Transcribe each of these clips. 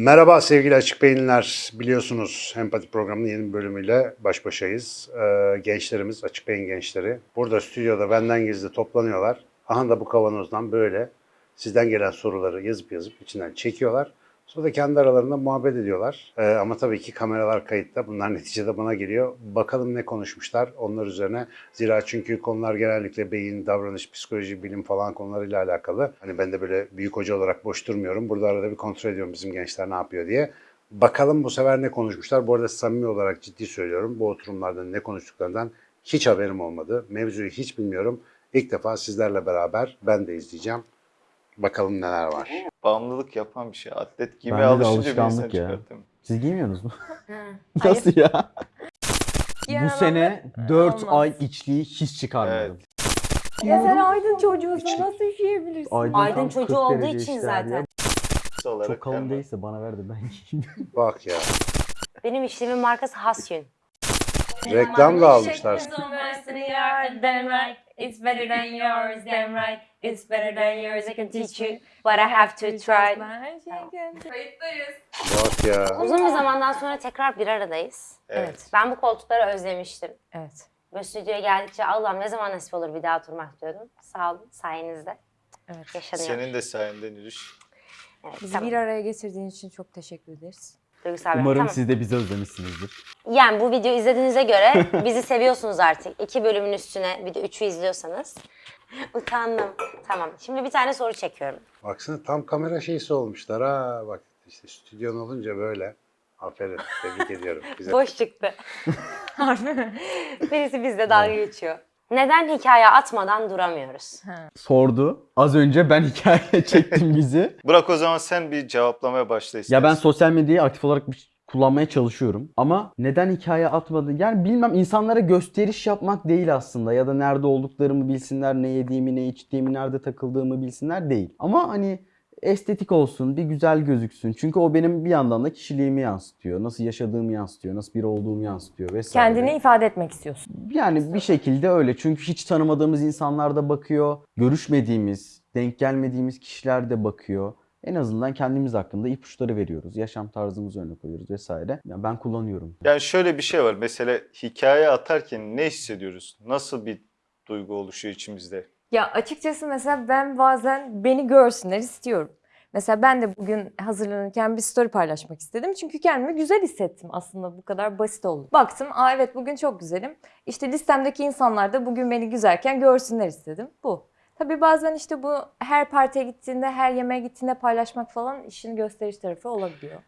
Merhaba sevgili Açık Beyinliler. Biliyorsunuz Empati programının yeni bölümüyle baş başayız. Ee, gençlerimiz, Açık Beyin gençleri. Burada stüdyoda benden gizli toplanıyorlar. Aha da bu kavanozdan böyle sizden gelen soruları yazıp yazıp içinden çekiyorlar. Sonra da kendi aralarında muhabbet ediyorlar. Ee, ama tabii ki kameralar kayıtta. Bunlar neticede bana geliyor. Bakalım ne konuşmuşlar onlar üzerine. Zira çünkü konular genellikle beyin, davranış, psikoloji, bilim falan konularıyla alakalı. Hani ben de böyle büyük hoca olarak boş durmuyorum. Burada arada bir kontrol ediyorum bizim gençler ne yapıyor diye. Bakalım bu sefer ne konuşmuşlar. Bu arada samimi olarak ciddi söylüyorum. Bu oturumlarda ne konuştuklarından hiç haberim olmadı. Mevzuyu hiç bilmiyorum. İlk defa sizlerle beraber ben de izleyeceğim. Bakalım neler var. Bağımlılık yapan bir şey. Atlet gibi Bende de alışınca bir insan alışkanlık ya. Siz giymiyorsunuz mu? Nasıl ya? Bu sene adamlar 4 olmaz. ay içliği hiç çıkarmadım. Ya sen aydın çocuğusun nasıl üşüyebilirsin? Aydın, Aydın tam çocuğu 40 olduğu derece için işler zaten. ya. Çok kalın değilse bana ver de ben giyeyim. Bak ya. Benim işlemin markası Hasyun. Reklam da almışlar. It's better than yours, damn right. It's better than yours, I can teach you. But I have to try. Bak ya. Uzun bir zamandan sonra tekrar bir aradayız. Evet. Ben bu koltukları özlemiştim. Evet. Böyle stüdyoya geldikçe Allah'ım ne zaman nasip olur bir daha oturmak diyordum. Sağ olun sayenizde. Evet. Yaşanıyor. Senin de sayende Nürüş. Evet, Bizi tamam. bir araya getirdiğin için çok teşekkür ederiz. Duygusal bir- Umarım tamam. siz de bizi özlemişsinizdir. Yani bu videoyu izlediğinize göre bizi seviyorsunuz artık. İki bölümün üstüne bir de üçü izliyorsanız. Utandım. Tamam. Şimdi bir tane soru çekiyorum. Baksana tam kamera şeysi olmuşlar ha. Bak işte stüdyon olunca böyle. Aferin. Tebrik ediyorum. Bize Boş çıktı. Birisi bizle dalga geçiyor. Neden hikaye atmadan duramıyoruz? Sordu. Az önce ben hikaye çektim bizi. Burak o zaman sen bir cevaplamaya başla istersen. ya ben sosyal medyayı aktif olarak bir- kullanmaya çalışıyorum. Ama neden hikaye atmadı? Yani bilmem insanlara gösteriş yapmak değil aslında. Ya da nerede olduklarımı bilsinler, ne yediğimi, ne içtiğimi, nerede takıldığımı bilsinler değil. Ama hani estetik olsun, bir güzel gözüksün. Çünkü o benim bir yandan da kişiliğimi yansıtıyor. Nasıl yaşadığımı yansıtıyor, nasıl biri olduğumu yansıtıyor vesaire. Kendini ifade etmek istiyorsun. Yani bir şekilde öyle. Çünkü hiç tanımadığımız insanlar da bakıyor. Görüşmediğimiz, denk gelmediğimiz kişiler de bakıyor. En azından kendimiz hakkında ipuçları veriyoruz. Yaşam tarzımızı öne koyuyoruz vesaire. Yani ben kullanıyorum. Yani şöyle bir şey var. Mesela hikaye atarken ne hissediyoruz? Nasıl bir duygu oluşuyor içimizde? Ya açıkçası mesela ben bazen beni görsünler istiyorum. Mesela ben de bugün hazırlanırken bir story paylaşmak istedim. Çünkü kendimi güzel hissettim aslında bu kadar basit oldu. Baktım aa evet bugün çok güzelim. İşte listemdeki insanlar da bugün beni güzelken görsünler istedim. Bu. Tabii bazen işte bu her partiye gittiğinde, her yemeğe gittiğinde paylaşmak falan işin gösteriş tarafı olabiliyor.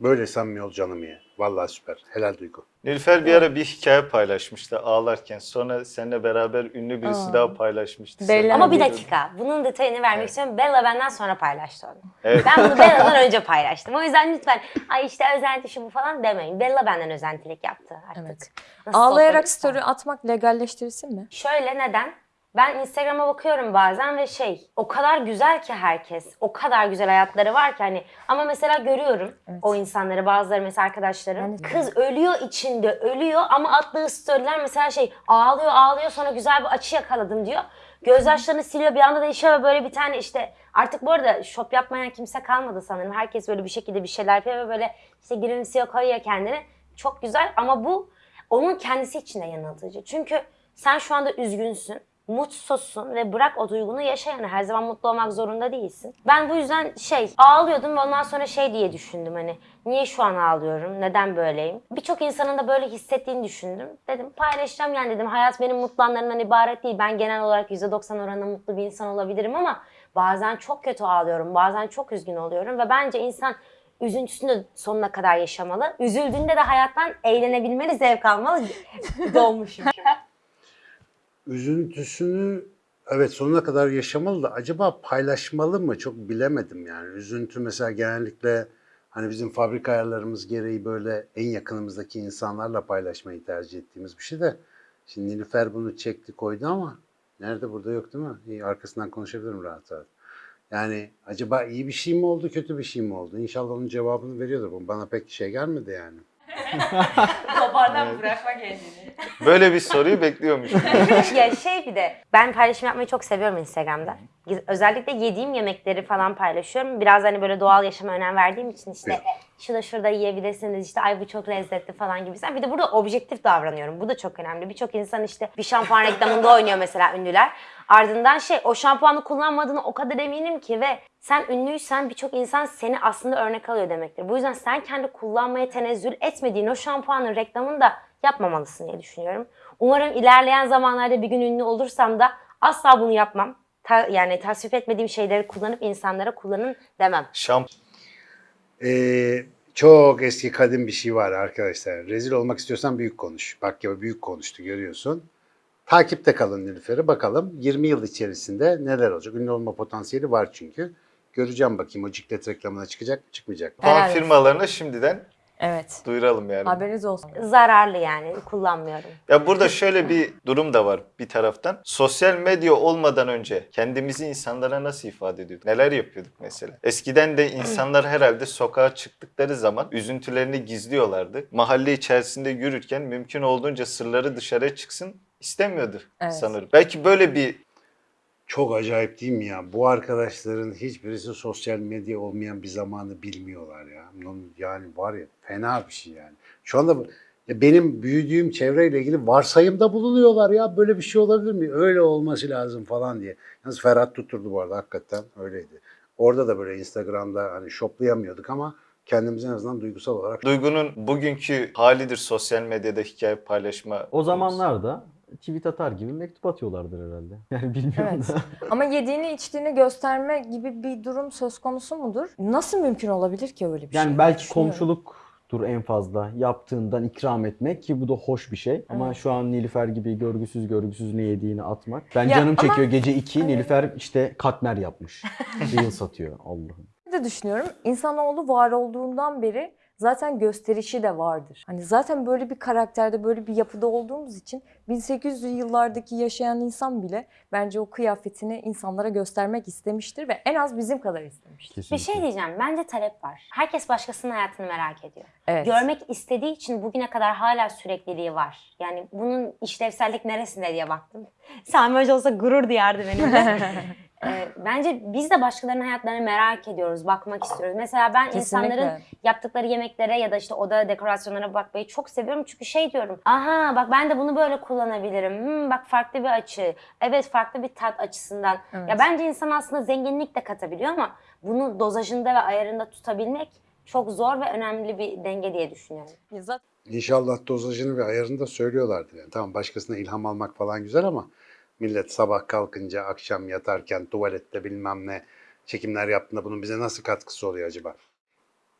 Böyle samimi ol canım ye. Vallahi süper. Helal duygu. Nilüfer bir ara bir hikaye paylaşmıştı ağlarken. Sonra seninle beraber ünlü birisi Aa. daha paylaşmıştı. Bella. Ama bir dakika. Bunun detayını vermek Evet. istiyorum. Bella benden sonra paylaştı onu. Evet. Ben bunu Bella'dan önce paylaştım. O yüzden lütfen ay işte özenti şu bu falan demeyin. Bella benden özentilik yaptı artık. Evet. Nasıl Ağlayarak olsa- story atmak legalleştirilsin mi? Şöyle neden? Ben Instagram'a bakıyorum bazen ve şey o kadar güzel ki herkes. O kadar güzel hayatları var ki hani ama mesela görüyorum Evet. o insanları bazıları mesela arkadaşlarım. De- Kız ölüyor içinde ölüyor ama attığı storyler mesela şey ağlıyor ağlıyor sonra güzel bir açı yakaladım diyor. Gözyaşlarını siliyor bir anda değişiyor ve böyle bir tane işte artık bu arada shop yapmayan kimse kalmadı sanırım. Herkes böyle bir şekilde bir şeyler yapıyor ve böyle işte gülümsüyor koyuyor kendini. Çok güzel ama bu onun kendisi için de yanıltıcı. Çünkü sen şu anda üzgünsün, mutsuzsun ve bırak o duygunu yaşa yani her zaman mutlu olmak zorunda değilsin. Ben bu yüzden şey ağlıyordum ve ondan sonra şey diye düşündüm hani niye şu an ağlıyorum, neden böyleyim? Birçok insanın da böyle hissettiğini düşündüm. Dedim paylaşacağım yani dedim hayat benim mutlu anlarımdan ibaret değil. Ben genel olarak %90 oranında mutlu bir insan olabilirim ama bazen çok kötü ağlıyorum, bazen çok üzgün oluyorum ve bence insan üzüntüsünü sonuna kadar yaşamalı. Üzüldüğünde de hayattan eğlenebilmeli, zevk almalı. Dolmuşum. Üzüntüsünü evet sonuna kadar yaşamalı da acaba paylaşmalı mı çok bilemedim yani. Üzüntü mesela genellikle hani bizim fabrika ayarlarımız gereği böyle en yakınımızdaki insanlarla paylaşmayı tercih ettiğimiz bir şey de. Şimdi Nilüfer bunu çekti koydu ama nerede burada yok değil mi? İyi arkasından konuşabilirim rahat rahat. Yani acaba iyi bir şey mi oldu kötü bir şey mi oldu? İnşallah onun cevabını veriyordur. Bana pek şey gelmedi yani. Toparlan bırakma kendini. Böyle bir soruyu bekliyormuş. ya şey bir de ben paylaşım yapmayı çok seviyorum Instagram'da. Özellikle yediğim yemekleri falan paylaşıyorum. Biraz hani böyle doğal yaşama önem verdiğim için işte şu da şurada yiyebilirsiniz işte ay bu çok lezzetli falan gibi. Bir de burada objektif davranıyorum. Bu da çok önemli. Birçok insan işte bir şampuan reklamında oynuyor mesela ünlüler. Ardından şey o şampuanı kullanmadığını o kadar eminim ki ve sen ünlüysen birçok insan seni aslında örnek alıyor demektir. Bu yüzden sen kendi kullanmaya tenezzül etmediğin o şampuanın reklamını da yapmamalısın diye düşünüyorum. Umarım ilerleyen zamanlarda bir gün ünlü olursam da asla bunu yapmam. Ta- yani tasvip etmediğim şeyleri kullanıp insanlara kullanın demem. Şamp Ee, çok eski kadim bir şey var arkadaşlar. Rezil olmak istiyorsan büyük konuş. Bak ya büyük konuştu görüyorsun. Takipte kalın Nilüfer'i. Bakalım 20 yıl içerisinde neler olacak. Ünlü olma potansiyeli var çünkü. Göreceğim bakayım o ciklet reklamına çıkacak mı çıkmayacak mı? olsun. firmalarına şimdiden Evet. duyuralım yani. Haberiniz olsun. Zararlı yani kullanmıyorum. Ya burada şöyle bir durum da var bir taraftan. Sosyal medya olmadan önce kendimizi insanlara nasıl ifade ediyorduk? Neler yapıyorduk mesela? Eskiden de insanlar herhalde sokağa çıktıkları zaman üzüntülerini gizliyorlardı. Mahalle içerisinde yürürken mümkün olduğunca sırları dışarıya çıksın istemiyordu Evet. sanırım. Belki böyle bir Çok acayip değil mi ya? Bu arkadaşların hiçbirisi sosyal medya olmayan bir zamanı bilmiyorlar ya. Yani var ya fena bir şey yani. Şu anda benim büyüdüğüm çevreyle ilgili varsayımda bulunuyorlar ya. Böyle bir şey olabilir mi? Öyle olması lazım falan diye. Yalnız Ferhat tutturdu bu arada hakikaten öyleydi. Orada da böyle Instagram'da hani shoplayamıyorduk ama kendimizi en azından duygusal olarak Duygu'nun bugünkü halidir sosyal medyada hikaye paylaşma. O zamanlarda tweet atar gibi mektup atıyorlardır herhalde. Yani bilmiyorum Evet. da. Ama yediğini içtiğini gösterme gibi bir durum söz konusu mudur? Nasıl mümkün olabilir ki öyle bir şey? Yani belki komşuluktur en fazla yaptığından ikram etmek ki bu da hoş bir şey. Ama Evet. şu an Nilüfer gibi görgüsüz görgüsüz ne yediğini atmak. Ben Ya canım ama- çekiyor gece 2 Nilüfer işte katmer yapmış. Reel satıyor Allah'ım. Bir de düşünüyorum insanoğlu var olduğundan beri zaten gösterişi de vardır. Hani zaten böyle bir karakterde böyle bir yapıda olduğumuz için 1800'lü yıllardaki yaşayan insan bile bence o kıyafetini insanlara göstermek istemiştir ve en az bizim kadar istemiştir. Kesinlikle. Bir şey diyeceğim. Bence talep var. Herkes başkasının hayatını merak ediyor. Evet. Görmek istediği için bugüne kadar hala sürekliliği var. Yani bunun işlevsellik neresinde diye baktım. Sami Hoca olsa gurur duyardı benimle. Ee, bence biz de başkalarının hayatlarını merak ediyoruz, bakmak istiyoruz. Mesela ben insanların Kesinlikle. yaptıkları yemeklere ya da işte oda dekorasyonlarına bakmayı çok seviyorum. Çünkü şey diyorum, aha bak ben de bunu böyle kullanabilirim. Hmm, bak farklı bir açı. Evet farklı bir tat açısından. Evet. Ya bence insan aslında zenginlik de katabiliyor ama bunu dozajında ve ayarında tutabilmek çok zor ve önemli bir denge diye düşünüyorum. İnşallah dozajını ve ayarını da söylüyorlardır. Yani tamam başkasına ilham almak falan güzel ama millet sabah kalkınca, akşam yatarken, tuvalette bilmem ne çekimler yaptığında bunun bize nasıl katkısı oluyor acaba?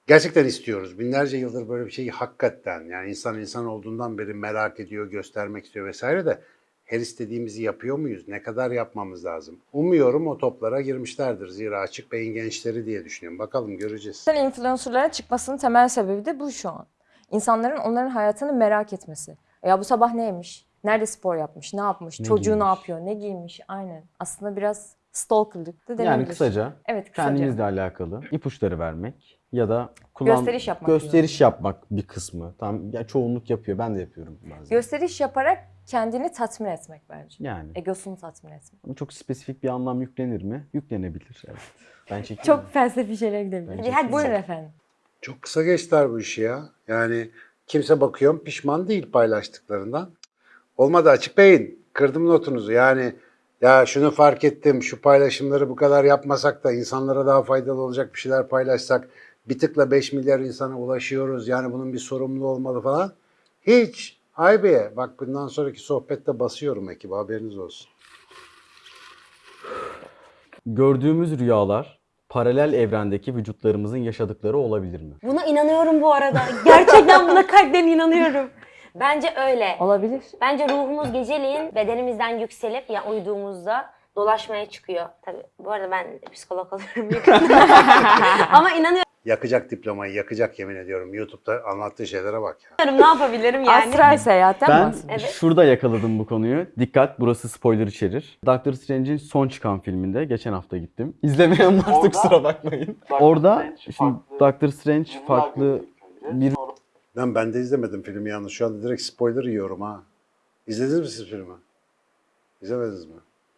Gerçekten istiyoruz. Binlerce yıldır böyle bir şeyi hakikaten yani insan insan olduğundan beri merak ediyor, göstermek istiyor vesaire de her istediğimizi yapıyor muyuz? Ne kadar yapmamız lazım? Umuyorum o toplara girmişlerdir. Zira açık beyin gençleri diye düşünüyorum. Bakalım göreceğiz. influencerlara çıkmasının temel sebebi de bu şu an. İnsanların onların hayatını merak etmesi. Ya bu sabah ne yemiş? Nerede spor yapmış? Ne yapmış? Ne Çocuğu ne giymiş? yapıyor? Ne giymiş? Aynen. Aslında biraz stalkerlık da denebilir. Yani kısaca Evet kısaca. kendimizle alakalı ipuçları vermek ya da kullan... Gösteriş yapmak Gösteriş yapmak bir kısmı. Tam ya çoğunluk yapıyor. Ben de yapıyorum bazen. Gösteriş yaparak kendini tatmin etmek bence. yani. Egosunu tatmin etmek. Ama çok spesifik bir anlam yüklenir mi? Yüklenebilir. Evet. Ben çekiyorum. Çok felsefi şeyler gidebilir. Bence Hadi buyurun efendim. Çok kısa geçtiler bu işi ya. Yani kimse bakıyorum pişman değil paylaştıklarından. Olmadı açık beyin. Kırdım notunuzu. Yani ya şunu fark ettim. Şu paylaşımları bu kadar yapmasak da insanlara daha faydalı olacak bir şeyler paylaşsak bir tıkla 5 milyar insana ulaşıyoruz. Yani bunun bir sorumluluğu olmalı falan. Hiç. Haybiye. Bak bundan sonraki sohbette basıyorum ekibi haberiniz olsun. Gördüğümüz rüyalar paralel evrendeki vücutlarımızın yaşadıkları olabilir mi? Buna inanıyorum bu arada. Gerçekten buna kalpten inanıyorum. Bence öyle. Olabilir. Bence ruhumuz geceleyin bedenimizden yükselip ya uyuduğumuzda dolaşmaya çıkıyor. Tabii bu arada ben psikolog oluyorum yakında. Ama inanıyorum Yakacak diplomayı, yakacak yemin ediyorum. YouTube'da anlattığı şeylere bak ya. ne yapabilirim yani. Astral seyahatten Ben bahsediyor. Evet. şurada yakaladım bu konuyu. Dikkat burası spoiler içerir. Doctor Strange'in son çıkan filminde geçen hafta gittim. İzlemeyen varsa Orada- kusura bakmayın. Doctor Orada Strange şimdi farklı Doctor Strange farklı bir Lan ben de izlemedim filmi yalnız. Şu anda direkt spoiler yiyorum ha. İzlediniz mi siz filmi? İzlemediniz mi?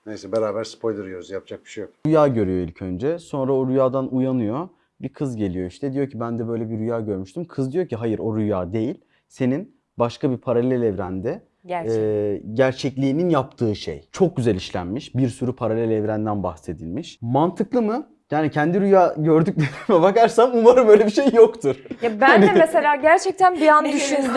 Neyse beraber spoiler yiyoruz. Yapacak bir şey yok. Rüya görüyor ilk önce. Sonra o rüyadan uyanıyor. Bir kız geliyor işte diyor ki ben de böyle bir rüya görmüştüm. Kız diyor ki hayır o rüya değil. Senin başka bir paralel evrende Gerçek. e, gerçekliğinin yaptığı şey. Çok güzel işlenmiş. Bir sürü paralel evrenden bahsedilmiş. Mantıklı mı? Yani kendi rüya gördüklerime bakarsam umarım öyle bir şey yoktur. Ya ben de mesela gerçekten bir an düşündüm.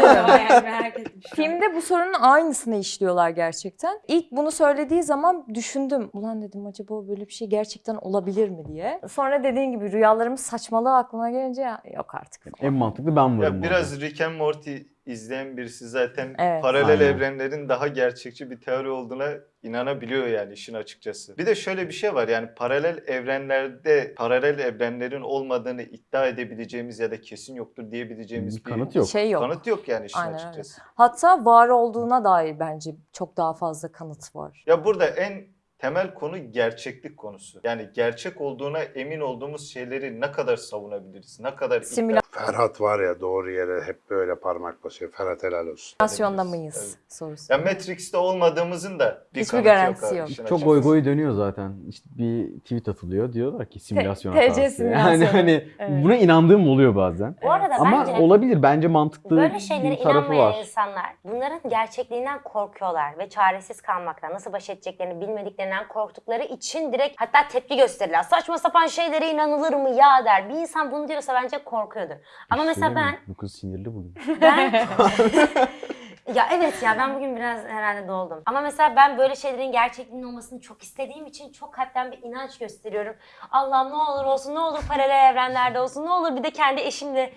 ettim. Filmde bu sorunun aynısını işliyorlar gerçekten. İlk bunu söylediği zaman düşündüm. Ulan dedim acaba böyle bir şey gerçekten olabilir mi diye. Sonra dediğin gibi rüyalarımız saçmalığı aklıma gelince ya, yok artık. En mantıklı ben varım. Ya orada. biraz Rick and Morty izleyen birisi zaten Evet. paralel Aynen. evrenlerin daha gerçekçi bir teori olduğuna inanabiliyor yani işin açıkçası. Bir de şöyle bir şey var yani paralel evrenlerde paralel evrenlerin olmadığını iddia edebileceğimiz ya da kesin yoktur diyebileceğimiz bir kanıt yok. Şey yok. Kanıt yok yani işin Aynen öyle. açıkçası. Hatta var olduğuna dair bence çok daha fazla kanıt var. Ya burada en temel konu gerçeklik konusu. Yani gerçek olduğuna emin olduğumuz şeyleri ne kadar savunabiliriz? Ne kadar Simülasyon Ferhat var ya doğru yere hep böyle parmak basıyor. Ferhat helal olsun. Simülasyonda mıyız sorusu. Ya Matrix'te olmadığımızın da bir Hiçbir kanıtı garantisi abi, yok. işin Çok açıkçası. goy goy dönüyor zaten. İşte bir tweet atılıyor. Diyorlar ki simülasyon TC hatası. simülasyonu. Yani hani Evet. buna inandığım oluyor bazen. Bu arada Ama bence olabilir. Bence mantıklı böyle şeylere bir tarafı inanmayan var. insanlar bunların gerçekliğinden korkuyorlar ve çaresiz kalmaktan, nasıl baş edeceklerini bilmediklerinden korktukları için direkt hatta tepki gösterirler. Saçma sapan şeylere inanılır mı ya der. Bir insan bunu diyorsa bence korkuyordur. Ama Bir şey mesela ben? Bu kız sinirli bugün. Ben... ya evet ya ben bugün biraz herhalde doldum. Ama mesela ben böyle şeylerin gerçekliğinin olmasını çok istediğim için çok kalpten bir inanç gösteriyorum. Allah'ım ne olur olsun ne olur paralel evrenlerde olsun ne olur bir de kendi eşimle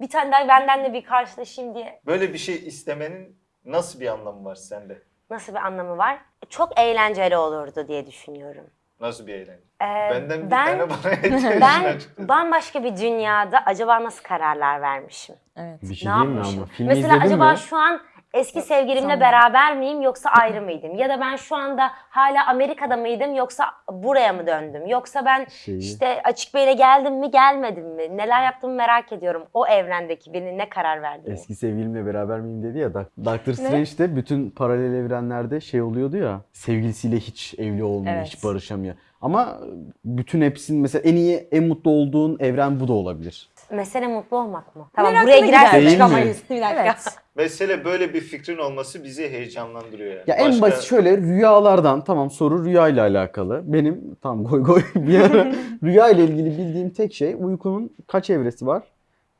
bir tane daha benden de bir karşılaşayım diye. Böyle bir şey istemenin nasıl bir anlamı var sende? Nasıl bir anlamı var? Çok eğlenceli olurdu diye düşünüyorum. Nasıl bir eğlence? Ee, Benden bir ben, tane bana işin ben açıkçası. bambaşka bir dünyada acaba nasıl kararlar vermişim? Evet. Bir şey Ne diyeyim mi yapmışım? ama? Filmi Mesela acaba mi? şu an eski sevgilimle Tamam. beraber miyim yoksa ayrı mıydım? Ya da ben şu anda hala Amerika'da mıydım yoksa buraya mı döndüm? Yoksa ben Şeyi- işte Açık Bey'le geldim mi gelmedim mi? Neler yaptığımı merak ediyorum. O evrendeki beni ne karar verdi? Eski sevgilimle beraber miyim dedi ya. Doc- Doctor Strange'de bütün paralel evrenlerde şey oluyordu ya. Sevgilisiyle hiç evli olmuyor, Evet. hiç barışamıyor. Ama bütün hepsinin mesela en iyi, en mutlu olduğun evren bu da olabilir. Mesele mutlu olmak mı? Tamam Meraklı buraya mi? çıkamayız. Bir dakika. Evet. Mesele böyle bir fikrin olması bizi heyecanlandırıyor yani. Ya en Başka- basit şöyle rüyalardan tamam soru rüya ile alakalı. Benim tam goy goy bir ara rüya ile ilgili bildiğim tek şey uykunun kaç evresi var?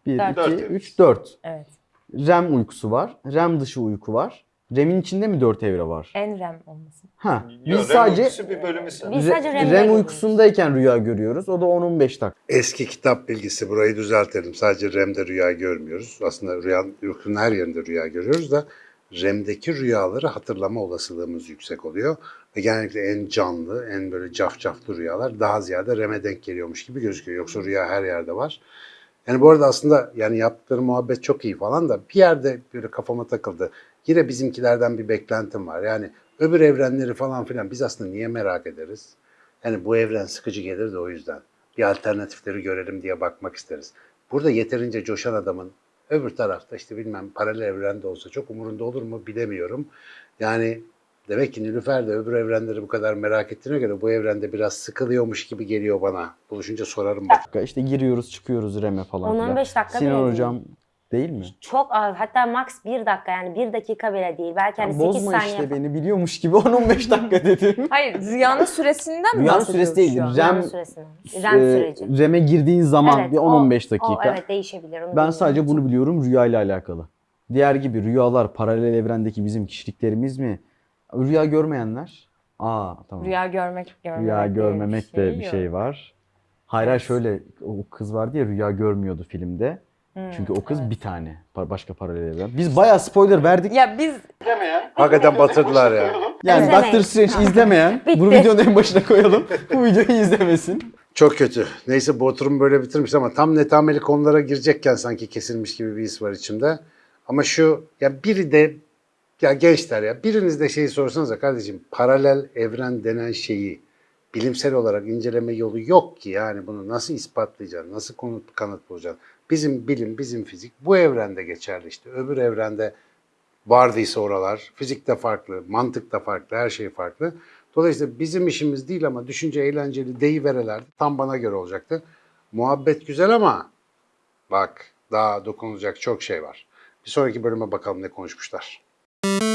1, Dört. 4 2, 3, 4. Evet. REM uykusu var. REM dışı uyku var. REM'in içinde mi 4 evre var? En rem olması. Ha, Yo, biz sadece uykusu bir bölümü sanırım. Biz sadece REM görüyoruz. uykusundayken rüya görüyoruz. O da 10-15 dakika. Eski kitap bilgisi burayı düzeltelim. Sadece REM'de rüya görmüyoruz. Aslında rüya, uykunun her yerinde rüya görüyoruz da REM'deki rüyaları hatırlama olasılığımız yüksek oluyor. Ve genellikle en canlı, en böyle cafcaflı rüyalar daha ziyade REM'e denk geliyormuş gibi gözüküyor. Yoksa rüya her yerde var. Yani bu arada aslında yani yaptıkları muhabbet çok iyi falan da bir yerde böyle kafama takıldı. Yine bizimkilerden bir beklentim var. Yani öbür evrenleri falan filan biz aslında niye merak ederiz? Yani bu evren sıkıcı gelir de o yüzden. Bir alternatifleri görelim diye bakmak isteriz. Burada yeterince coşan adamın öbür tarafta işte bilmem paralel evrende olsa çok umurunda olur mu bilemiyorum. Yani demek ki Nilüfer de öbür evrenleri bu kadar merak ettiğine göre bu evrende biraz sıkılıyormuş gibi geliyor bana. Buluşunca sorarım bak. İşte giriyoruz çıkıyoruz REM'e falan. 10-15 filan. dakika bile Sinan değil. hocam değil mi? Çok az. Hatta max bir dakika yani bir dakika bile değil. Belki hani Ya 8 bozma saniye işte beni biliyormuş gibi 10-15 dakika dedim. Hayır rüyanın süresinden mi Rüyanın bahsediyoruz süresi değil. şu an? REM, Rem e, süreci. REM'e girdiğin zaman Evet, bir o- 10-15 dakika. O, evet değişebilir. Onu Ben bilmiyorum. sadece bunu biliyorum rüya ile alakalı. Diğer gibi rüyalar paralel evrendeki bizim kişiliklerimiz mi? Rüya görmeyenler. Aa tamam. Rüya, Rüya görmek, görmemek, diye görmemek de bir yok. şey var. Hayır hayır şöyle o kız vardı ya rüya görmüyordu filmde. Hmm, Çünkü o kız bir tane başka paralel evren. Biz bayağı spoiler verdik. Ya biz Hakikaten batırdılar ya. Yani İzlemeyin. Doctor Strange izlemeyen bunu videonun en başına koyalım. Bu videoyu izlemesin. Çok kötü. Neyse bu oturum böyle bitirmiş ama tam netameli konulara girecekken sanki kesilmiş gibi bir his var içimde. Ama şu ya biri de ya gençler ya biriniz de şeyi sorsanıza kardeşim paralel evren denen şeyi bilimsel olarak inceleme yolu yok ki yani bunu nasıl ispatlayacaksın, nasıl konu kanıt bulacaksın, Bizim bilim, bizim fizik bu evrende geçerli işte. Öbür evrende vardıysa oralar, fizik de farklı, mantık da farklı, her şey farklı. Dolayısıyla bizim işimiz değil ama düşünce eğlenceli deyiverelerdi. Tam bana göre olacaktı. Muhabbet güzel ama bak daha dokunulacak çok şey var. Bir sonraki bölüme bakalım ne konuşmuşlar. you